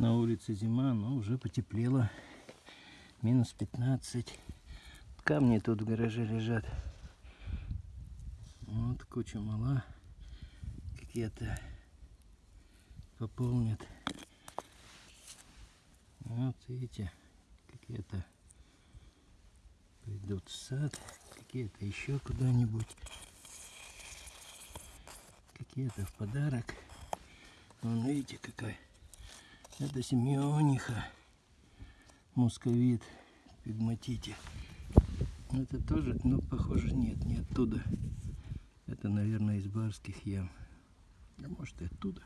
На улице зима, но уже потеплело. Минус 15. Камни тут в гараже лежат. Вот куча мала. Какие-то пополнят. Вот видите, какие-то пойдут в сад, какие-то еще куда-нибудь. Какие-то в подарок. Вон видите какая. Это семениха. Мусковит. Пигматите. Это тоже, ну похоже нет, не оттуда. Это, наверное, из барских ям. А может и оттуда.